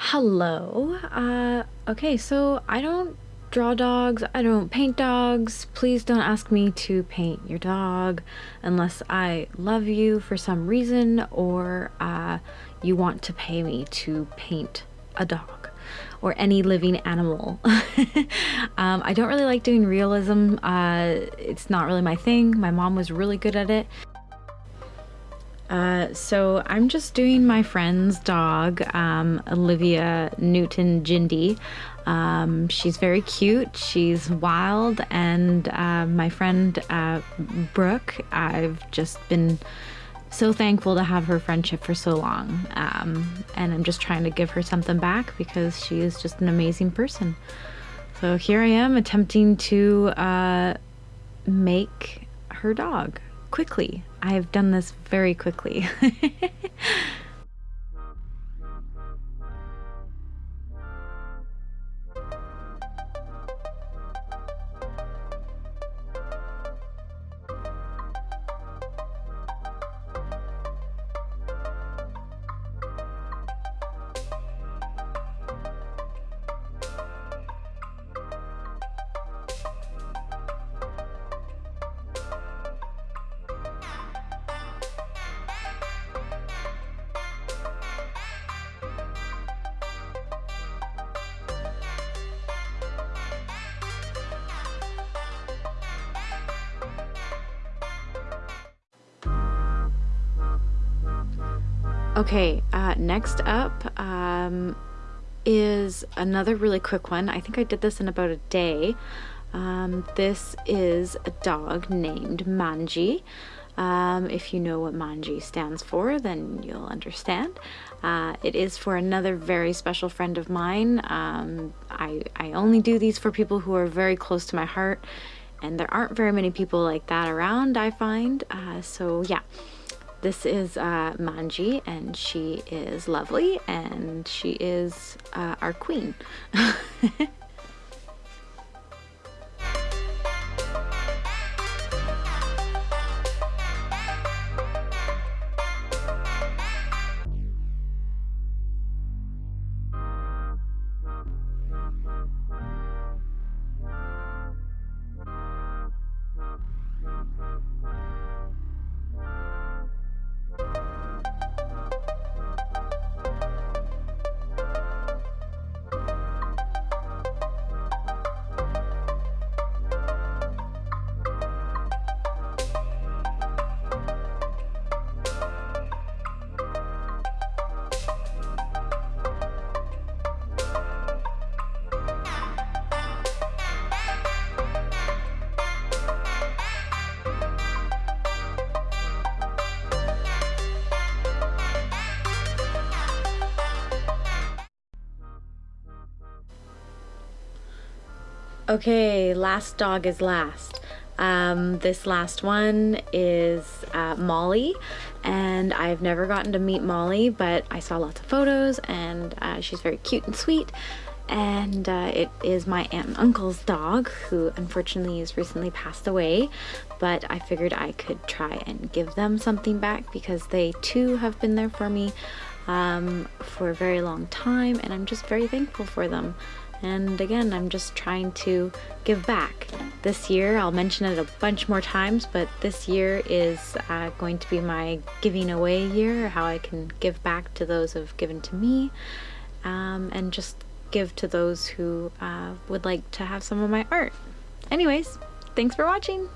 Hello. Uh, okay, so I don't draw dogs, I don't paint dogs. Please don't ask me to paint your dog unless I love you for some reason or uh, you want to pay me to paint a dog or any living animal. um, I don't really like doing realism. Uh, it's not really my thing. My mom was really good at it. Uh, so I'm just doing my friend's dog, um, Olivia Newton Jindy. Um, she's very cute. She's wild, and uh, my friend uh, Brooke, I've just been so thankful to have her friendship for so long. Um, and I'm just trying to give her something back because she is just an amazing person. So here I am attempting to uh, make her dog quickly. I've done this very quickly. Okay, uh, next up um, is another really quick one. I think I did this in about a day. Um, this is a dog named Manji. Um, if you know what Manji stands for, then you'll understand. Uh, it is for another very special friend of mine. Um, I, I only do these for people who are very close to my heart, and there aren't very many people like that around, I find. Uh, so yeah. This is uh, Manji, and she is lovely, and she is uh, our queen. Okay, last dog is last. Um, this last one is uh, Molly, and I've never gotten to meet Molly, but I saw lots of photos, and uh, she's very cute and sweet. And uh, it is my aunt and uncle's dog, who unfortunately has recently passed away. But I figured I could try and give them something back because they too have been there for me um, for a very long time, and I'm just very thankful for them. And again, I'm just trying to give back. This year, I'll mention it a bunch more times, but this year is uh, going to be my giving away year, how I can give back to those who have given to me, um, and just give to those who uh, would like to have some of my art. Anyways, thanks for watching!